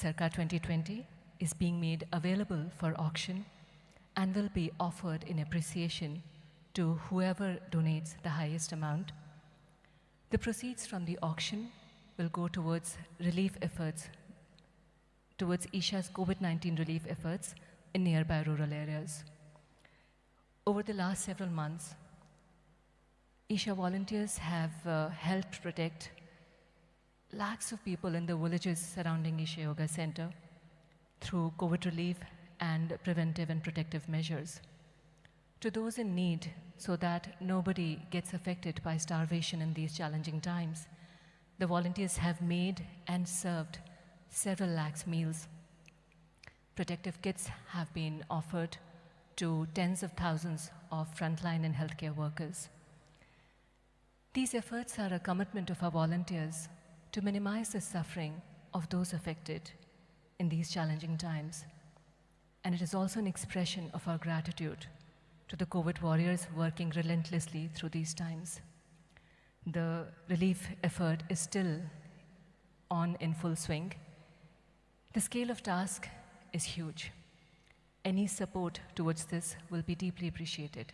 Circa 2020 is being made available for auction and will be offered in appreciation to whoever donates the highest amount. The proceeds from the auction will go towards relief efforts, towards Isha's COVID 19 relief efforts in nearby rural areas. Over the last several months, Isha volunteers have uh, helped protect lakhs of people in the villages surrounding Isha Yoga Center through COVID relief and preventive and protective measures. To those in need, so that nobody gets affected by starvation in these challenging times, the volunteers have made and served several lakhs meals. Protective kits have been offered to tens of thousands of frontline and healthcare workers. These efforts are a commitment of our volunteers to minimize the suffering of those affected in these challenging times. And it is also an expression of our gratitude to the COVID warriors working relentlessly through these times. The relief effort is still on in full swing. The scale of task is huge. Any support towards this will be deeply appreciated.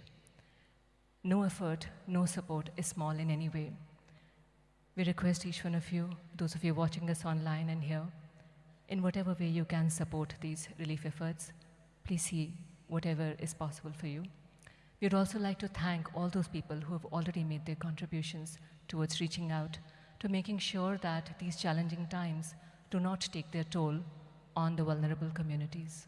No effort, no support is small in any way. We request each one of you, those of you watching us online and here, in whatever way you can support these relief efforts, please see whatever is possible for you. We'd also like to thank all those people who have already made their contributions towards reaching out to making sure that these challenging times do not take their toll on the vulnerable communities.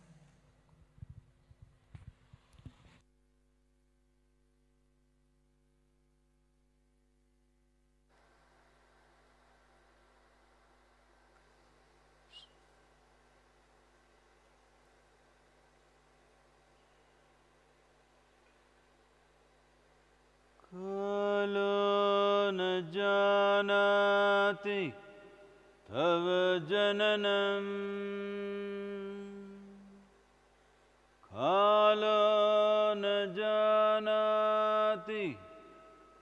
जानाति तव जननम्। कालो न जानाति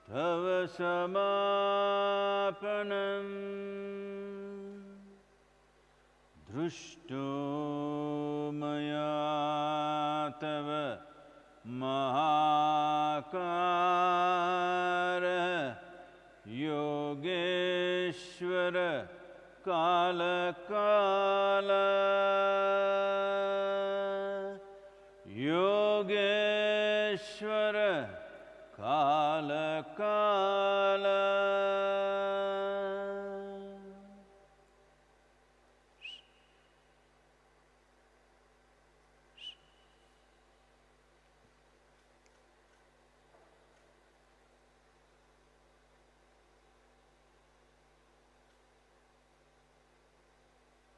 तव समापनम्। दृष्टो मया तव महाकार। योगेश्वर काल काल। योगेश्वर काल काला।